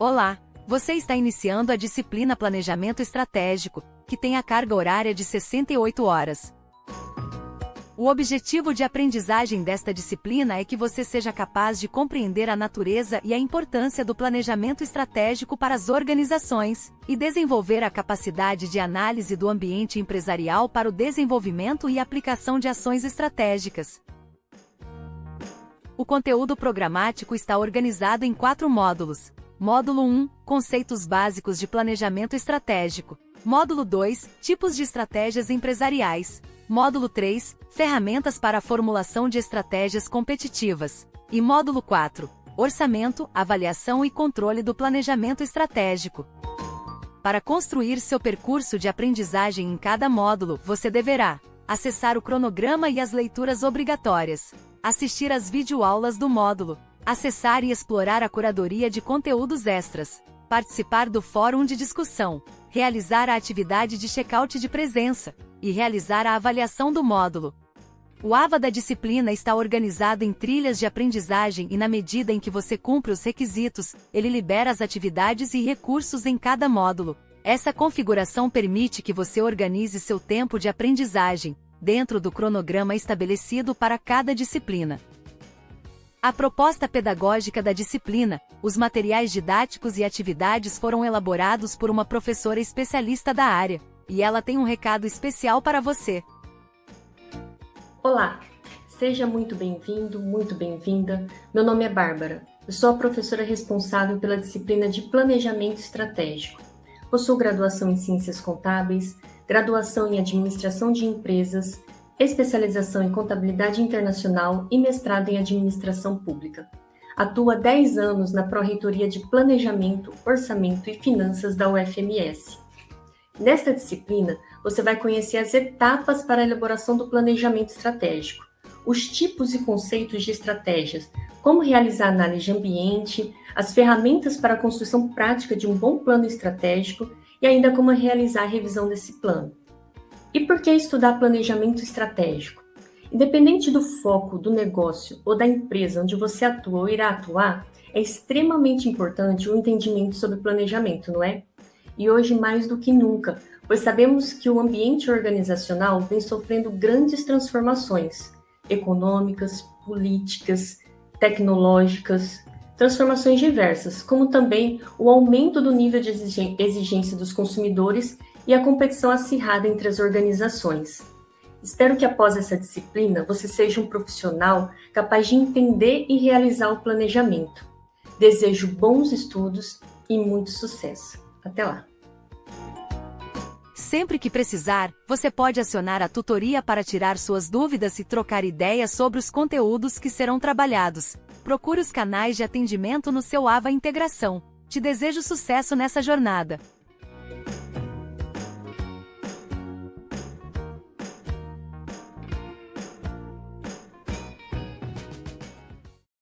Olá! Você está iniciando a disciplina Planejamento Estratégico, que tem a carga horária de 68 horas. O objetivo de aprendizagem desta disciplina é que você seja capaz de compreender a natureza e a importância do planejamento estratégico para as organizações e desenvolver a capacidade de análise do ambiente empresarial para o desenvolvimento e aplicação de ações estratégicas. O conteúdo programático está organizado em quatro módulos. Módulo 1 Conceitos básicos de planejamento estratégico. Módulo 2 Tipos de estratégias empresariais. Módulo 3 Ferramentas para a formulação de estratégias competitivas. E módulo 4 Orçamento, avaliação e controle do planejamento estratégico. Para construir seu percurso de aprendizagem em cada módulo, você deverá acessar o cronograma e as leituras obrigatórias, assistir às videoaulas do módulo, acessar e explorar a curadoria de conteúdos extras, participar do fórum de discussão, realizar a atividade de check-out de presença e realizar a avaliação do módulo. O AVA da disciplina está organizado em trilhas de aprendizagem e na medida em que você cumpre os requisitos, ele libera as atividades e recursos em cada módulo. Essa configuração permite que você organize seu tempo de aprendizagem, dentro do cronograma estabelecido para cada disciplina. A proposta pedagógica da disciplina, os materiais didáticos e atividades foram elaborados por uma professora especialista da área, e ela tem um recado especial para você. Olá, seja muito bem-vindo, muito bem-vinda. Meu nome é Bárbara. Eu sou a professora responsável pela disciplina de Planejamento Estratégico. Possuo graduação em Ciências Contábeis, graduação em Administração de Empresas, especialização em Contabilidade Internacional e mestrado em Administração Pública. Atua 10 anos na Pró-Reitoria de Planejamento, Orçamento e Finanças da UFMS. Nesta disciplina, você vai conhecer as etapas para a elaboração do planejamento estratégico, os tipos e conceitos de estratégias, como realizar análise de ambiente, as ferramentas para a construção prática de um bom plano estratégico e ainda como realizar a revisão desse plano. E por que estudar planejamento estratégico? Independente do foco do negócio ou da empresa onde você atua ou irá atuar, é extremamente importante o entendimento sobre planejamento, não é? E hoje mais do que nunca, pois sabemos que o ambiente organizacional vem sofrendo grandes transformações econômicas, políticas, tecnológicas, transformações diversas, como também o aumento do nível de exigência dos consumidores e a competição acirrada entre as organizações. Espero que após essa disciplina você seja um profissional capaz de entender e realizar o planejamento. Desejo bons estudos e muito sucesso. Até lá! Sempre que precisar, você pode acionar a tutoria para tirar suas dúvidas e trocar ideias sobre os conteúdos que serão trabalhados. Procure os canais de atendimento no seu AVA Integração. Te desejo sucesso nessa jornada.